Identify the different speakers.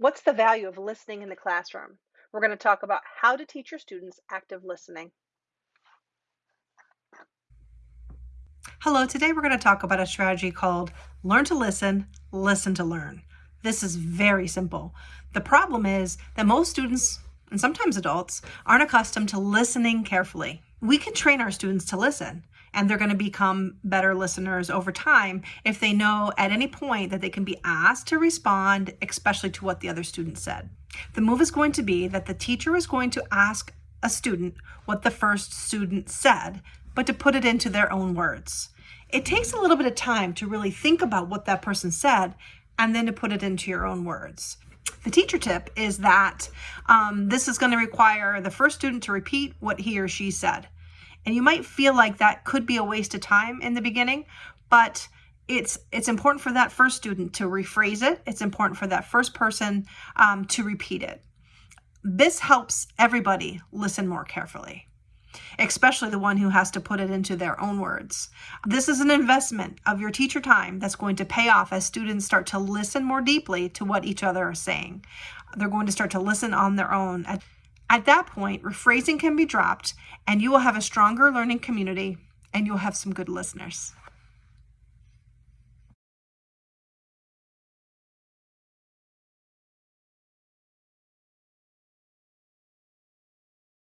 Speaker 1: What's the value of listening in the classroom? We're going to talk about how to teach your students active listening.
Speaker 2: Hello, today we're going to talk about a strategy called Learn to Listen, Listen to Learn. This is very simple. The problem is that most students, and sometimes adults, aren't accustomed to listening carefully. We can train our students to listen, and they're going to become better listeners over time if they know at any point that they can be asked to respond, especially to what the other student said. The move is going to be that the teacher is going to ask a student what the first student said, but to put it into their own words. It takes a little bit of time to really think about what that person said and then to put it into your own words. The teacher tip is that um, this is going to require the first student to repeat what he or she said. And you might feel like that could be a waste of time in the beginning, but it's it's important for that first student to rephrase it. It's important for that first person um, to repeat it. This helps everybody listen more carefully especially the one who has to put it into their own words. This is an investment of your teacher time that's going to pay off as students start to listen more deeply to what each other are saying. They're going to start to listen on their own. At, at that point, rephrasing can be dropped and you will have a stronger learning community and you'll have some good listeners.